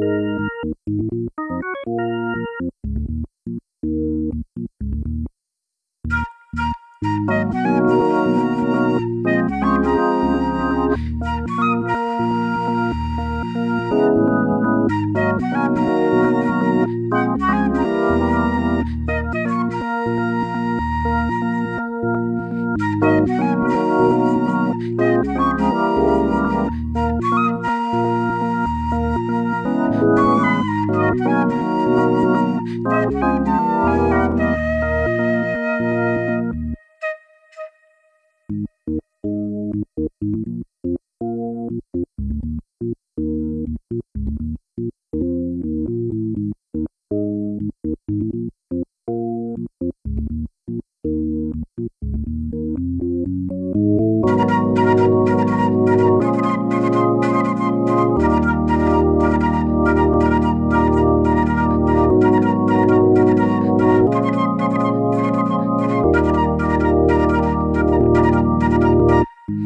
Thank you. Música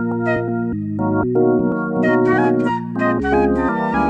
Thank you.